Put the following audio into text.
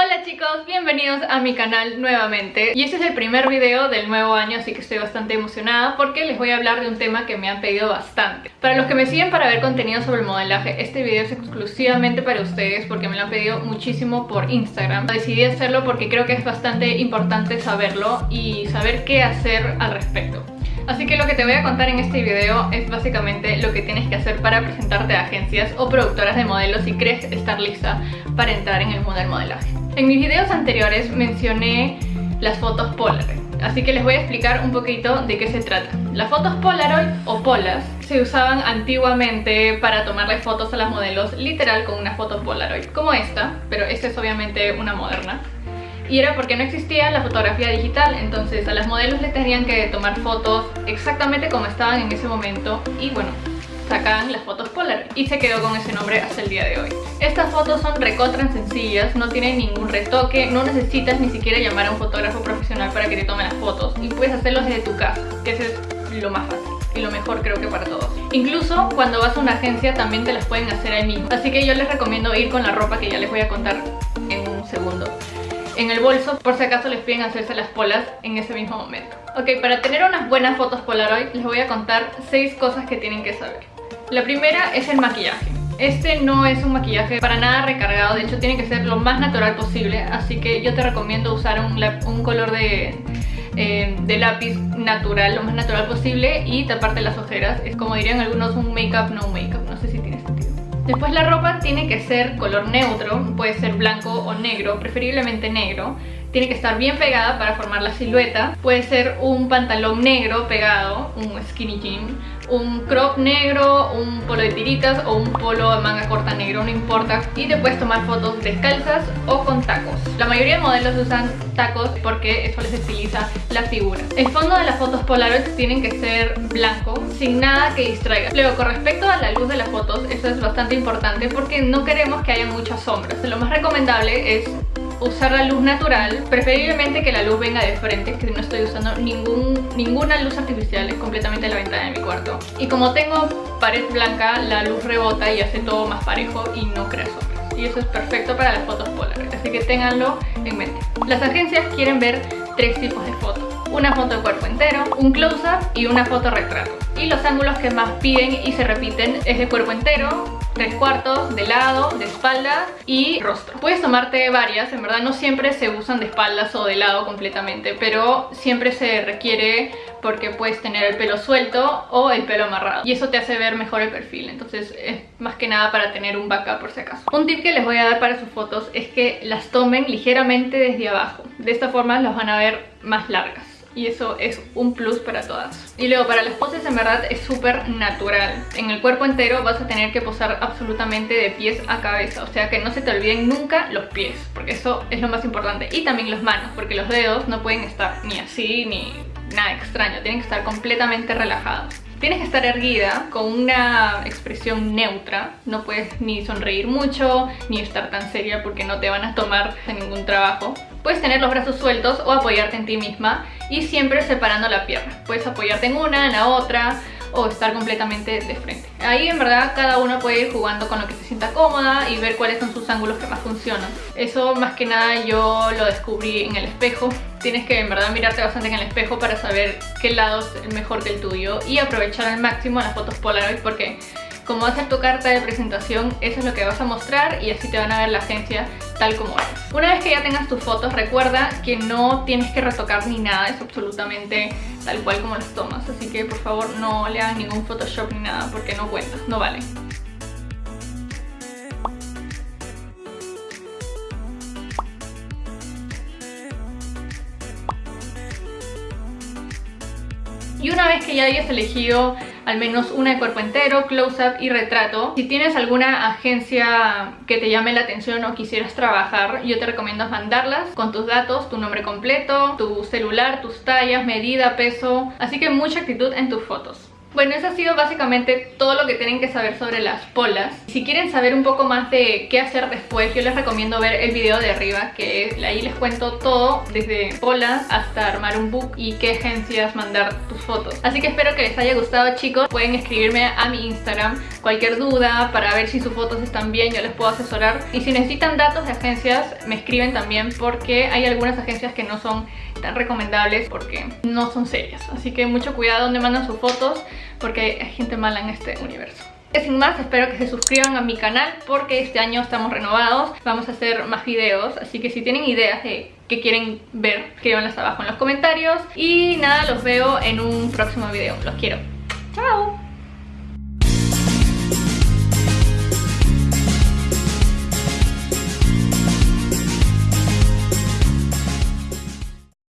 Hola chicos, bienvenidos a mi canal nuevamente. Y este es el primer video del nuevo año así que estoy bastante emocionada porque les voy a hablar de un tema que me han pedido bastante. Para los que me siguen para ver contenido sobre el modelaje, este video es exclusivamente para ustedes porque me lo han pedido muchísimo por Instagram. Decidí hacerlo porque creo que es bastante importante saberlo y saber qué hacer al respecto. Así que lo que te voy a contar en este video es básicamente lo que tienes que hacer para presentarte a agencias o productoras de modelos si crees estar lista para entrar en el mundo del modelaje. En mis videos anteriores mencioné las fotos Polaroid, así que les voy a explicar un poquito de qué se trata. Las fotos Polaroid o Polas se usaban antiguamente para tomarle fotos a las modelos literal con una foto Polaroid, como esta, pero esta es obviamente una moderna y era porque no existía la fotografía digital, entonces a las modelos les tenían que tomar fotos exactamente como estaban en ese momento y bueno, sacaban las fotos Polaroid y se quedó con ese nombre hasta el día de hoy. Estas fotos son recotran sencillas, no tienen ningún retoque, no necesitas ni siquiera llamar a un fotógrafo profesional para que te tome las fotos y puedes hacerlos desde tu casa, que ese es lo más fácil y lo mejor creo que para todos. Incluso cuando vas a una agencia también te las pueden hacer ahí mismo, así que yo les recomiendo ir con la ropa que ya les voy a contar en un segundo en el bolso por si acaso les piden hacerse las polas en ese mismo momento. Ok, para tener unas buenas fotos Polaroid les voy a contar 6 cosas que tienen que saber. La primera es el maquillaje. Este no es un maquillaje para nada recargado, de hecho tiene que ser lo más natural posible, así que yo te recomiendo usar un, color de, eh, de lápiz natural, lo más natural posible y taparte las ojeras. Es como dirían algunos un make-up no make-up, Después la ropa tiene que ser color neutro, puede ser blanco o negro, preferiblemente negro. Tiene que estar bien pegada para formar la silueta. Puede ser un pantalón negro pegado, un skinny jean, un crop negro, un polo de tiritas o un polo de manga corta negro, no importa. Y te puedes tomar fotos descalzas o con tacos. La mayoría de modelos usan tacos porque eso les estiliza la figura. El fondo de las fotos Polaroid tienen que ser blanco, sin nada que distraiga. Luego, con respecto a la luz de las fotos, eso es bastante importante porque no queremos que haya muchas sombras. Lo más recomendable es usar la luz natural, preferiblemente que la luz venga de frente, que no estoy usando ningún, ninguna luz artificial, es completamente la ventana de mi cuarto. Y como tengo pared blanca, la luz rebota y hace todo más parejo y no crea sombras. Y eso es perfecto para las fotos Polaroid, así que ténganlo en mente. Las agencias quieren ver tres tipos de fotos. Una foto de cuerpo entero, un close-up y una foto retrato. Y los ángulos que más piden y se repiten es de cuerpo entero, tres cuartos, de lado, de espalda y rostro. Puedes tomarte varias, en verdad no siempre se usan de espaldas o de lado completamente, pero siempre se requiere porque puedes tener el pelo suelto o el pelo amarrado y eso te hace ver mejor el perfil, entonces es más que nada para tener un backup por si acaso. Un tip que les voy a dar para sus fotos es que las tomen ligeramente desde abajo, de esta forma las van a ver más largas y eso es un plus para todas. Y luego para las poses en verdad es súper natural. En el cuerpo entero vas a tener que posar absolutamente de pies a cabeza, o sea que no se te olviden nunca los pies, porque eso es lo más importante. Y también las manos, porque los dedos no pueden estar ni así ni nada extraño, tienen que estar completamente relajados. Tienes que estar erguida con una expresión neutra, no puedes ni sonreír mucho ni estar tan seria porque no te van a tomar de ningún trabajo. Puedes tener los brazos sueltos o apoyarte en ti misma y siempre separando la pierna. Puedes apoyarte en una, en la otra o estar completamente de frente. Ahí en verdad cada uno puede ir jugando con lo que se sienta cómoda y ver cuáles son sus ángulos que más funcionan. Eso más que nada yo lo descubrí en el espejo. Tienes que en verdad mirarte bastante en el espejo para saber qué lado es mejor que el tuyo y aprovechar al máximo las fotos Polaroid porque como va a ser tu carta de presentación, eso es lo que vas a mostrar y así te van a ver la agencia tal como es. Una vez que ya tengas tus fotos, recuerda que no tienes que retocar ni nada, es absolutamente tal cual como las tomas. Así que por favor no le hagan ningún Photoshop ni nada porque no cuenta, no vale. Y una vez que ya hayas elegido al menos una de cuerpo entero, close-up y retrato. Si tienes alguna agencia que te llame la atención o quisieras trabajar, yo te recomiendo mandarlas con tus datos, tu nombre completo, tu celular, tus tallas, medida, peso, así que mucha actitud en tus fotos. Bueno, eso ha sido básicamente todo lo que tienen que saber sobre las polas. Si quieren saber un poco más de qué hacer después, yo les recomiendo ver el video de arriba, que ahí les cuento todo, desde polas hasta armar un book y qué agencias mandar tus fotos. Así que espero que les haya gustado chicos, pueden escribirme a mi Instagram cualquier duda para ver si sus fotos están bien, yo les puedo asesorar. Y si necesitan datos de agencias, me escriben también porque hay algunas agencias que no son tan recomendables porque no son serias. Así que mucho cuidado donde mandan sus fotos porque hay gente mala en este universo. Sin más, espero que se suscriban a mi canal porque este año estamos renovados, vamos a hacer más videos, así que si tienen ideas de qué quieren ver, escríbanlas abajo en los comentarios. Y nada, los veo en un próximo video, los quiero. ¡Chao!